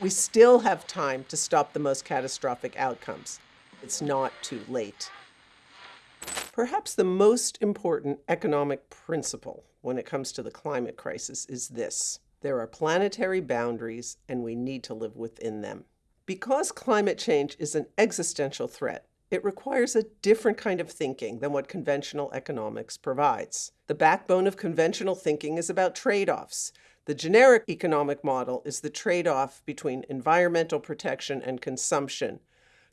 We still have time to stop the most catastrophic outcomes. It's not too late. Perhaps the most important economic principle when it comes to the climate crisis is this. There are planetary boundaries and we need to live within them. Because climate change is an existential threat, it requires a different kind of thinking than what conventional economics provides. The backbone of conventional thinking is about trade-offs. The generic economic model is the trade-off between environmental protection and consumption.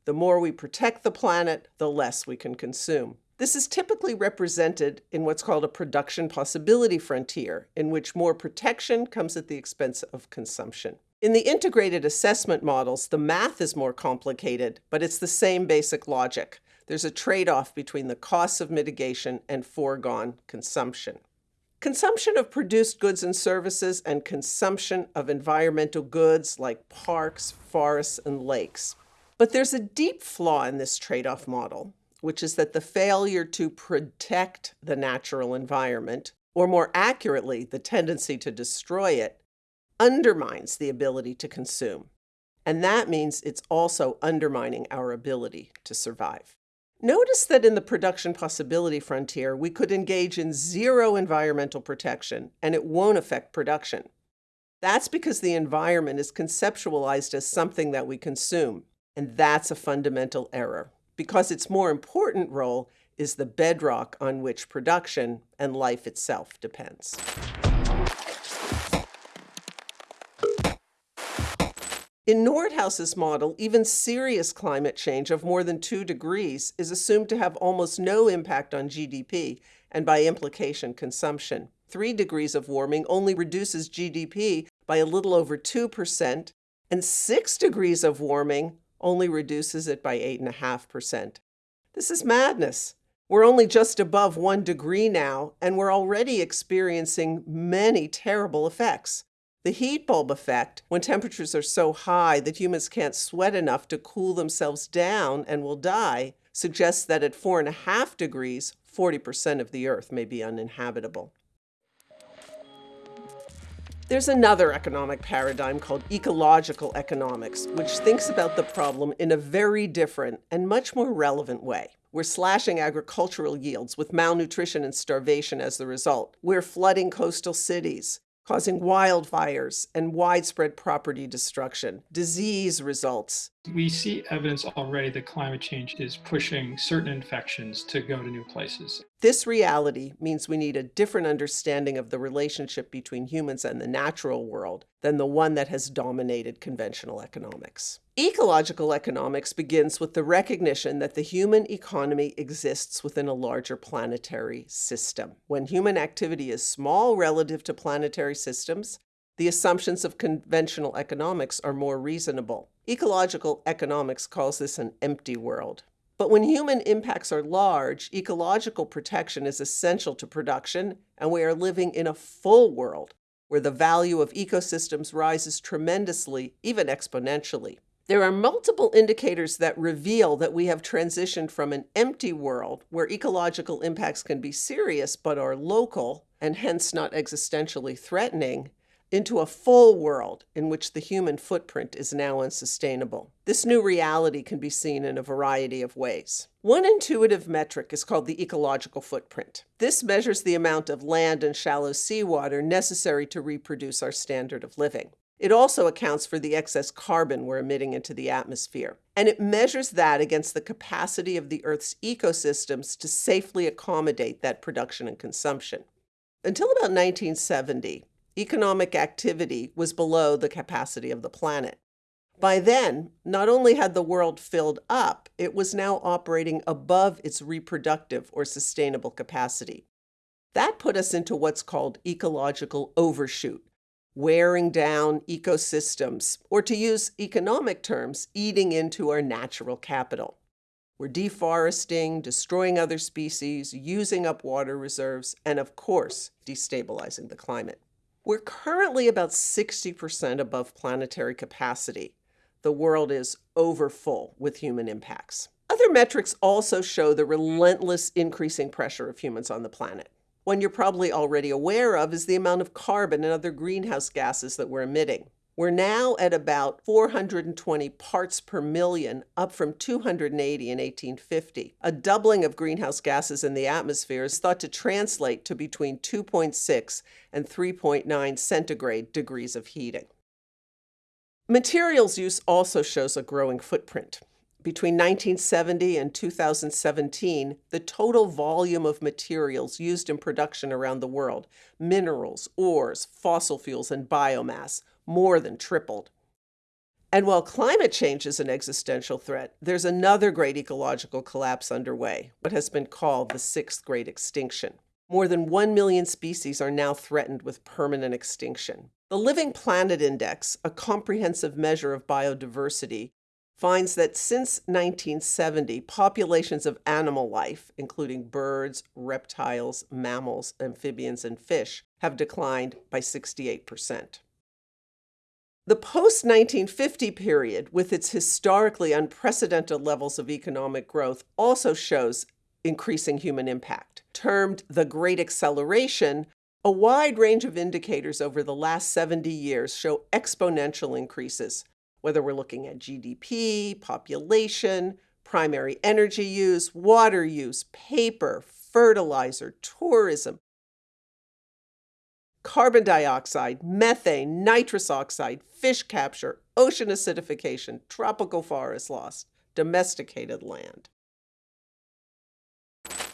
The more we protect the planet, the less we can consume. This is typically represented in what's called a production possibility frontier, in which more protection comes at the expense of consumption. In the integrated assessment models, the math is more complicated, but it's the same basic logic. There's a trade-off between the costs of mitigation and foregone consumption. Consumption of produced goods and services and consumption of environmental goods like parks, forests, and lakes. But there's a deep flaw in this trade-off model, which is that the failure to protect the natural environment, or more accurately, the tendency to destroy it, undermines the ability to consume. And that means it's also undermining our ability to survive. Notice that in the production possibility frontier, we could engage in zero environmental protection and it won't affect production. That's because the environment is conceptualized as something that we consume. And that's a fundamental error because its more important role is the bedrock on which production and life itself depends. In Nordhaus's model, even serious climate change of more than 2 degrees is assumed to have almost no impact on GDP and by implication consumption. 3 degrees of warming only reduces GDP by a little over 2%, and 6 degrees of warming only reduces it by 8.5%. This is madness. We're only just above 1 degree now, and we're already experiencing many terrible effects. The heat bulb effect, when temperatures are so high that humans can't sweat enough to cool themselves down and will die, suggests that at four and a half degrees, 40% of the Earth may be uninhabitable. There's another economic paradigm called ecological economics, which thinks about the problem in a very different and much more relevant way. We're slashing agricultural yields with malnutrition and starvation as the result. We're flooding coastal cities causing wildfires and widespread property destruction. Disease results. We see evidence already that climate change is pushing certain infections to go to new places. This reality means we need a different understanding of the relationship between humans and the natural world than the one that has dominated conventional economics. Ecological economics begins with the recognition that the human economy exists within a larger planetary system. When human activity is small relative to planetary systems, the assumptions of conventional economics are more reasonable. Ecological economics calls this an empty world. But when human impacts are large, ecological protection is essential to production, and we are living in a full world where the value of ecosystems rises tremendously, even exponentially. There are multiple indicators that reveal that we have transitioned from an empty world where ecological impacts can be serious but are local and hence not existentially threatening into a full world in which the human footprint is now unsustainable. This new reality can be seen in a variety of ways. One intuitive metric is called the ecological footprint. This measures the amount of land and shallow seawater necessary to reproduce our standard of living. It also accounts for the excess carbon we're emitting into the atmosphere. And it measures that against the capacity of the Earth's ecosystems to safely accommodate that production and consumption. Until about 1970, economic activity was below the capacity of the planet. By then, not only had the world filled up, it was now operating above its reproductive or sustainable capacity. That put us into what's called ecological overshoot, wearing down ecosystems, or to use economic terms, eating into our natural capital. We're deforesting, destroying other species, using up water reserves, and of course, destabilizing the climate. We're currently about 60% above planetary capacity. The world is overfull with human impacts. Other metrics also show the relentless increasing pressure of humans on the planet. One you're probably already aware of is the amount of carbon and other greenhouse gases that we're emitting. We're now at about 420 parts per million, up from 280 in 1850. A doubling of greenhouse gases in the atmosphere is thought to translate to between 2.6 and 3.9 centigrade degrees of heating. Materials use also shows a growing footprint. Between 1970 and 2017, the total volume of materials used in production around the world, minerals, ores, fossil fuels, and biomass, more than tripled. And while climate change is an existential threat, there's another great ecological collapse underway, what has been called the sixth great extinction. More than 1 million species are now threatened with permanent extinction. The Living Planet Index, a comprehensive measure of biodiversity, finds that since 1970, populations of animal life, including birds, reptiles, mammals, amphibians, and fish, have declined by 68%. The post 1950 period, with its historically unprecedented levels of economic growth, also shows increasing human impact. Termed the Great Acceleration, a wide range of indicators over the last 70 years show exponential increases, whether we're looking at GDP, population, primary energy use, water use, paper, fertilizer, tourism, carbon dioxide, methane, nitrous oxide, fish capture, ocean acidification, tropical forest loss, domesticated land.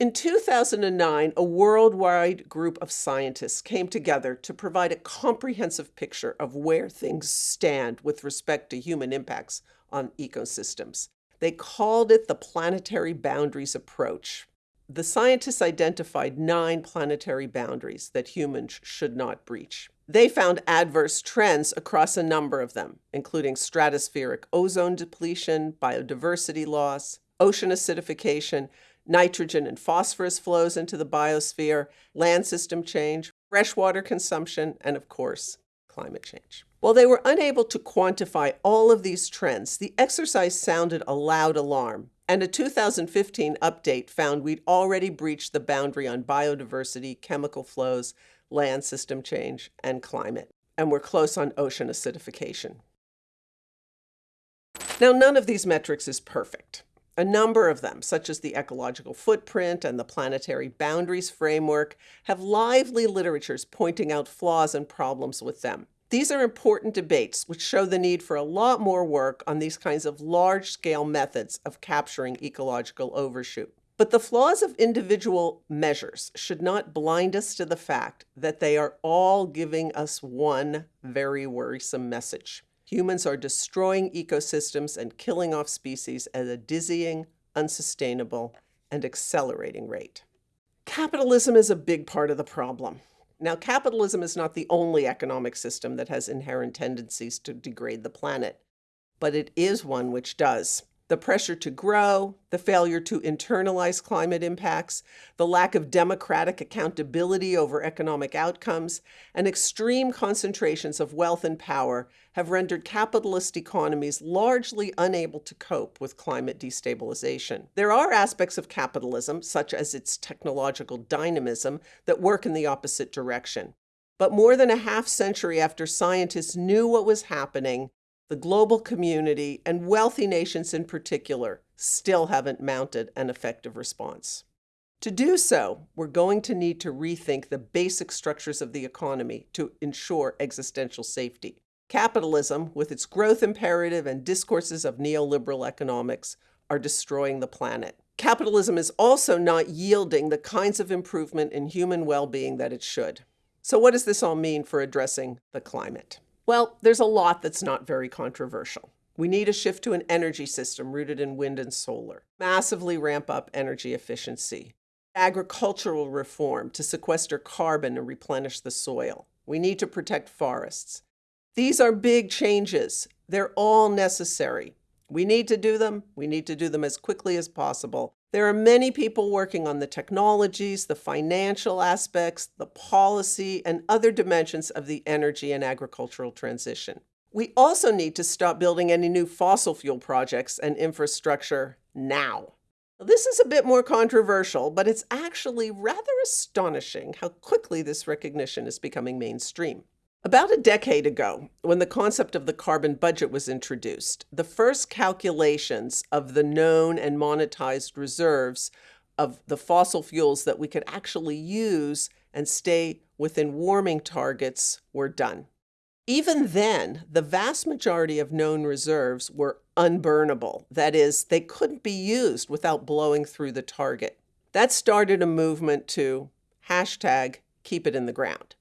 In 2009, a worldwide group of scientists came together to provide a comprehensive picture of where things stand with respect to human impacts on ecosystems. They called it the Planetary Boundaries Approach. The scientists identified nine planetary boundaries that humans should not breach. They found adverse trends across a number of them, including stratospheric ozone depletion, biodiversity loss, ocean acidification, nitrogen and phosphorus flows into the biosphere, land system change, freshwater consumption, and of course, climate change. While they were unable to quantify all of these trends, the exercise sounded a loud alarm and a 2015 update found we'd already breached the boundary on biodiversity, chemical flows, land system change, and climate. And we're close on ocean acidification. Now, none of these metrics is perfect. A number of them, such as the ecological footprint and the planetary boundaries framework, have lively literatures pointing out flaws and problems with them. These are important debates which show the need for a lot more work on these kinds of large-scale methods of capturing ecological overshoot. But the flaws of individual measures should not blind us to the fact that they are all giving us one very worrisome message. Humans are destroying ecosystems and killing off species at a dizzying, unsustainable, and accelerating rate. Capitalism is a big part of the problem. Now, capitalism is not the only economic system that has inherent tendencies to degrade the planet, but it is one which does the pressure to grow, the failure to internalize climate impacts, the lack of democratic accountability over economic outcomes, and extreme concentrations of wealth and power have rendered capitalist economies largely unable to cope with climate destabilization. There are aspects of capitalism, such as its technological dynamism, that work in the opposite direction. But more than a half century after scientists knew what was happening, the global community, and wealthy nations in particular, still haven't mounted an effective response. To do so, we're going to need to rethink the basic structures of the economy to ensure existential safety. Capitalism, with its growth imperative and discourses of neoliberal economics, are destroying the planet. Capitalism is also not yielding the kinds of improvement in human well-being that it should. So what does this all mean for addressing the climate? Well, there's a lot that's not very controversial. We need a shift to an energy system rooted in wind and solar, massively ramp up energy efficiency, agricultural reform to sequester carbon and replenish the soil. We need to protect forests. These are big changes. They're all necessary. We need to do them. We need to do them as quickly as possible. There are many people working on the technologies, the financial aspects, the policy, and other dimensions of the energy and agricultural transition. We also need to stop building any new fossil fuel projects and infrastructure now. This is a bit more controversial, but it's actually rather astonishing how quickly this recognition is becoming mainstream. About a decade ago, when the concept of the carbon budget was introduced, the first calculations of the known and monetized reserves of the fossil fuels that we could actually use and stay within warming targets were done. Even then, the vast majority of known reserves were unburnable. That is, they couldn't be used without blowing through the target. That started a movement to hashtag keep it in the ground.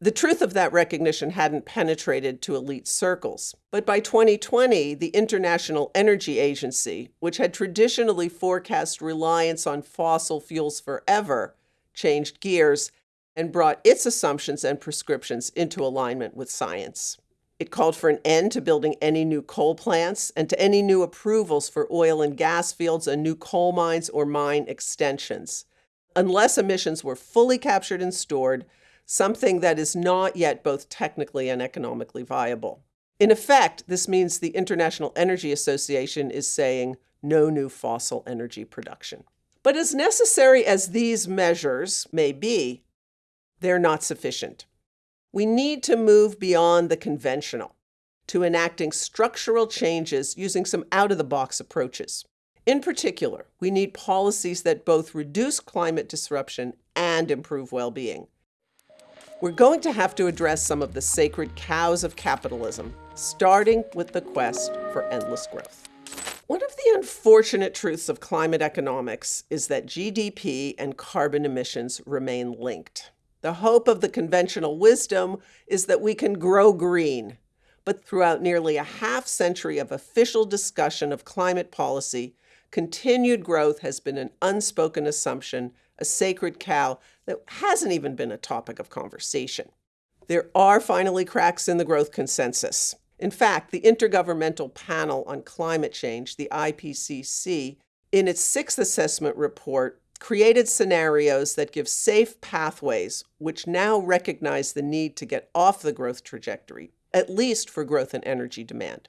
The truth of that recognition hadn't penetrated to elite circles. But by 2020, the International Energy Agency, which had traditionally forecast reliance on fossil fuels forever, changed gears and brought its assumptions and prescriptions into alignment with science. It called for an end to building any new coal plants and to any new approvals for oil and gas fields and new coal mines or mine extensions. Unless emissions were fully captured and stored, something that is not yet both technically and economically viable. In effect, this means the International Energy Association is saying no new fossil energy production. But as necessary as these measures may be, they're not sufficient. We need to move beyond the conventional to enacting structural changes using some out of the box approaches. In particular, we need policies that both reduce climate disruption and improve well being. We're going to have to address some of the sacred cows of capitalism, starting with the quest for endless growth. One of the unfortunate truths of climate economics is that GDP and carbon emissions remain linked. The hope of the conventional wisdom is that we can grow green, but throughout nearly a half century of official discussion of climate policy, continued growth has been an unspoken assumption a sacred cow that hasn't even been a topic of conversation. There are finally cracks in the growth consensus. In fact, the Intergovernmental Panel on Climate Change, the IPCC, in its sixth assessment report, created scenarios that give safe pathways, which now recognize the need to get off the growth trajectory, at least for growth in energy demand.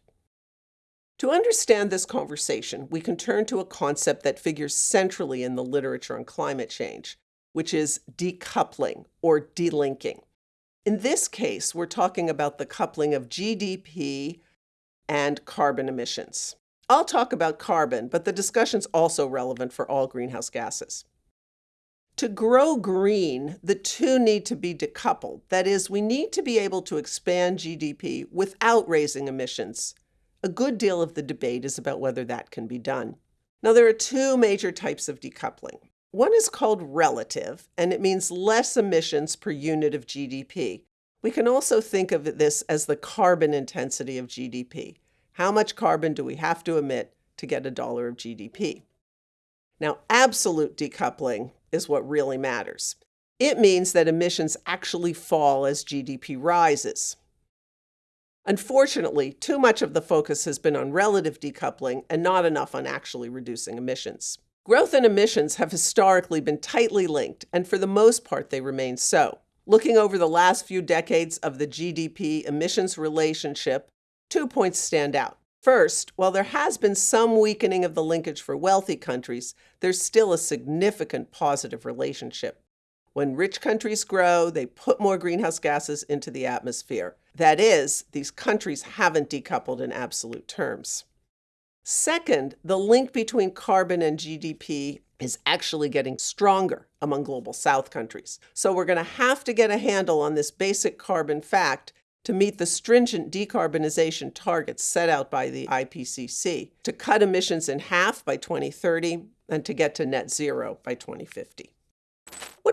To understand this conversation, we can turn to a concept that figures centrally in the literature on climate change, which is decoupling or delinking. In this case, we're talking about the coupling of GDP and carbon emissions. I'll talk about carbon, but the discussion's also relevant for all greenhouse gases. To grow green, the two need to be decoupled. That is, we need to be able to expand GDP without raising emissions a good deal of the debate is about whether that can be done. Now, there are two major types of decoupling. One is called relative, and it means less emissions per unit of GDP. We can also think of this as the carbon intensity of GDP. How much carbon do we have to emit to get a dollar of GDP? Now, absolute decoupling is what really matters. It means that emissions actually fall as GDP rises. Unfortunately, too much of the focus has been on relative decoupling and not enough on actually reducing emissions. Growth and emissions have historically been tightly linked, and for the most part, they remain so. Looking over the last few decades of the GDP emissions relationship, two points stand out. First, while there has been some weakening of the linkage for wealthy countries, there's still a significant positive relationship. When rich countries grow, they put more greenhouse gases into the atmosphere. That is, these countries haven't decoupled in absolute terms. Second, the link between carbon and GDP is actually getting stronger among global south countries. So we're going to have to get a handle on this basic carbon fact to meet the stringent decarbonization targets set out by the IPCC to cut emissions in half by 2030 and to get to net zero by 2050.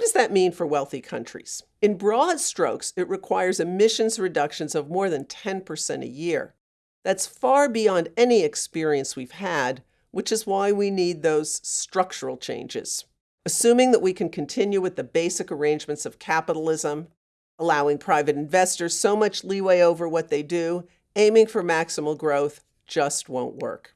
What does that mean for wealthy countries? In broad strokes, it requires emissions reductions of more than 10% a year. That's far beyond any experience we've had, which is why we need those structural changes. Assuming that we can continue with the basic arrangements of capitalism, allowing private investors so much leeway over what they do, aiming for maximal growth just won't work.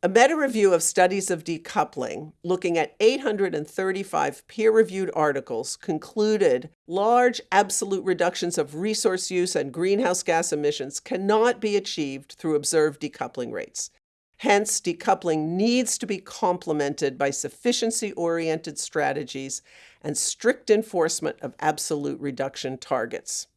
A meta review of studies of decoupling, looking at 835 peer reviewed articles, concluded large absolute reductions of resource use and greenhouse gas emissions cannot be achieved through observed decoupling rates. Hence, decoupling needs to be complemented by sufficiency oriented strategies and strict enforcement of absolute reduction targets.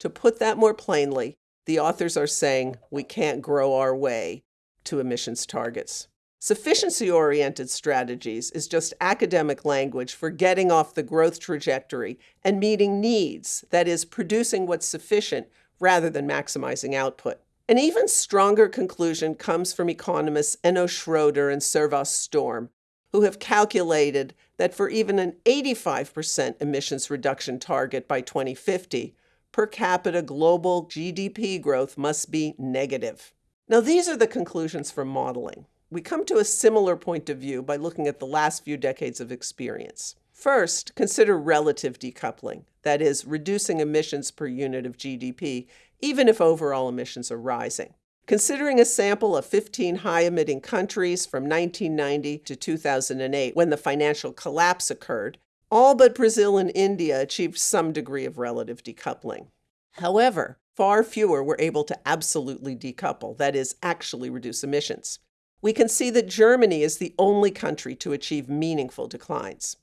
To put that more plainly, the authors are saying we can't grow our way to emissions targets. Sufficiency oriented strategies is just academic language for getting off the growth trajectory and meeting needs, that is, producing what's sufficient rather than maximizing output. An even stronger conclusion comes from economists Enno Schroeder and Servaas Storm, who have calculated that for even an 85% emissions reduction target by 2050, per capita global GDP growth must be negative. Now, these are the conclusions from modeling. We come to a similar point of view by looking at the last few decades of experience. First, consider relative decoupling, that is, reducing emissions per unit of GDP, even if overall emissions are rising. Considering a sample of 15 high emitting countries from 1990 to 2008, when the financial collapse occurred, all but Brazil and India achieved some degree of relative decoupling. However, far fewer were able to absolutely decouple, that is, actually reduce emissions we can see that Germany is the only country to achieve meaningful declines.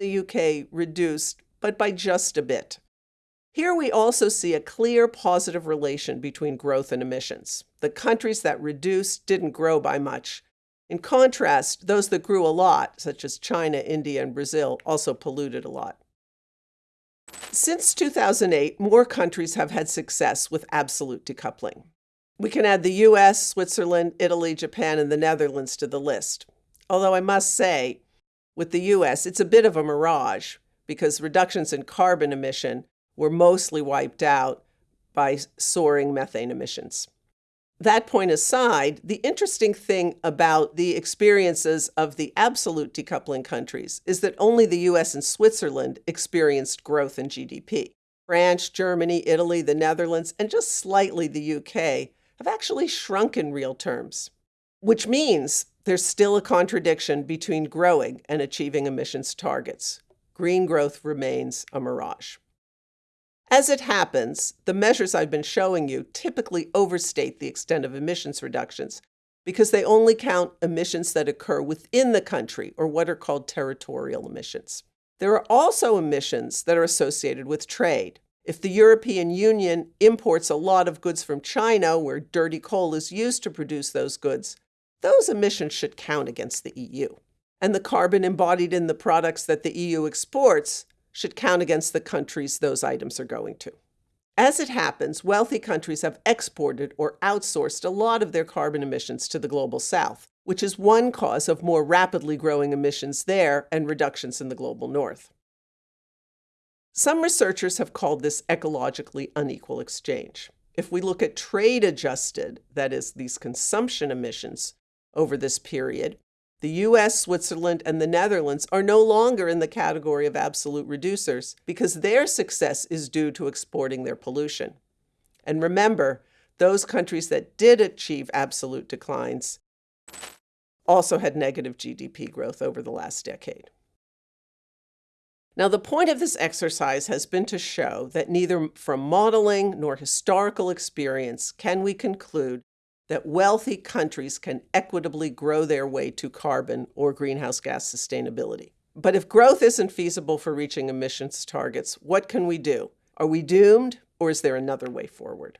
The UK reduced, but by just a bit. Here we also see a clear positive relation between growth and emissions. The countries that reduced didn't grow by much. In contrast, those that grew a lot, such as China, India, and Brazil, also polluted a lot. Since 2008, more countries have had success with absolute decoupling. We can add the US, Switzerland, Italy, Japan, and the Netherlands to the list. Although I must say, with the US, it's a bit of a mirage because reductions in carbon emission were mostly wiped out by soaring methane emissions. That point aside, the interesting thing about the experiences of the absolute decoupling countries is that only the US and Switzerland experienced growth in GDP. France, Germany, Italy, the Netherlands, and just slightly the UK have actually shrunk in real terms, which means there's still a contradiction between growing and achieving emissions targets. Green growth remains a mirage. As it happens, the measures I've been showing you typically overstate the extent of emissions reductions because they only count emissions that occur within the country, or what are called territorial emissions. There are also emissions that are associated with trade. If the European Union imports a lot of goods from China, where dirty coal is used to produce those goods, those emissions should count against the EU. And the carbon embodied in the products that the EU exports should count against the countries those items are going to. As it happens, wealthy countries have exported or outsourced a lot of their carbon emissions to the global south, which is one cause of more rapidly growing emissions there and reductions in the global north. Some researchers have called this ecologically unequal exchange. If we look at trade adjusted, that is, these consumption emissions over this period, the US, Switzerland, and the Netherlands are no longer in the category of absolute reducers because their success is due to exporting their pollution. And remember, those countries that did achieve absolute declines also had negative GDP growth over the last decade. Now, the point of this exercise has been to show that neither from modeling nor historical experience can we conclude that wealthy countries can equitably grow their way to carbon or greenhouse gas sustainability. But if growth isn't feasible for reaching emissions targets, what can we do? Are we doomed, or is there another way forward?